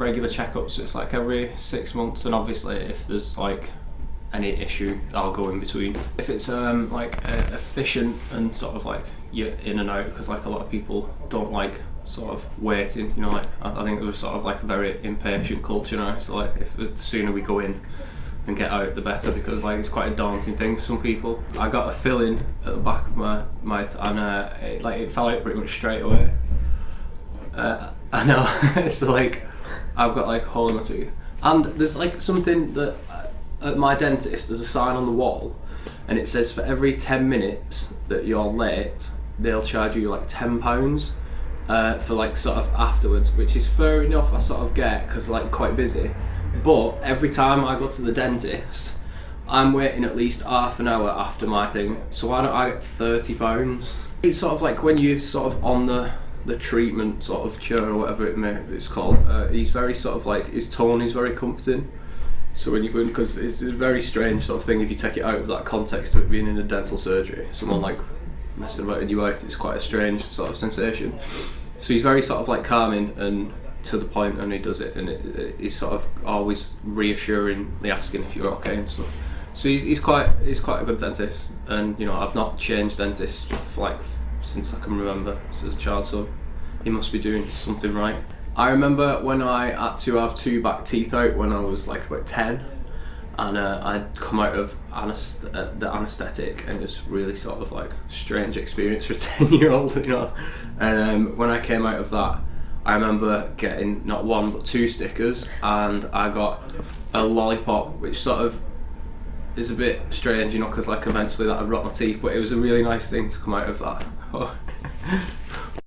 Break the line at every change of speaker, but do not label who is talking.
regular checkups. It's like every six months, and obviously if there's like any issue, I'll go in between. If it's um, like uh, efficient and sort of like you're in and out, because like a lot of people don't like sort of waiting. You know, like I, I think there's sort of like a very impatient culture now. So like if the sooner we go in and get out, the better, because like it's quite a daunting thing for some people. I got a filling at the back of my mouth, and uh, it, like it fell out pretty much straight away. Uh, I know. so like, I've got like a hole in my tooth, and there's like something that uh, at my dentist there's a sign on the wall, and it says for every ten minutes that you're late, they'll charge you like ten pounds. Uh, for like sort of afterwards, which is fair enough. I sort of get because like quite busy, but every time I go to the dentist, I'm waiting at least half an hour after my thing. So why don't I get thirty pounds? It's sort of like when you're sort of on the the treatment sort of chair or whatever it may it's called. Uh, he's very sort of like his tone is very comforting. So when you go in, because it's a very strange sort of thing if you take it out of that context of it being in a dental surgery, someone like messing about in your mouth, it's quite a strange sort of sensation. So he's very sort of like calming and to the point, and he does it, and it, it, he's sort of always reassuringly asking if you're okay and stuff. So he's, he's quite he's quite a good dentist, and you know I've not changed dentists for like since I can remember as a child, so he must be doing something right. I remember when I had to have two back teeth out when I was like about 10 and uh, I'd come out of anest- uh, the anaesthetic and it was really sort of like strange experience for a 10 year old, you know. And um, when I came out of that, I remember getting not one but two stickers and I got a lollipop which sort of is a bit strange, you know, because like eventually that would rot my teeth, but it was a really nice thing to come out of that.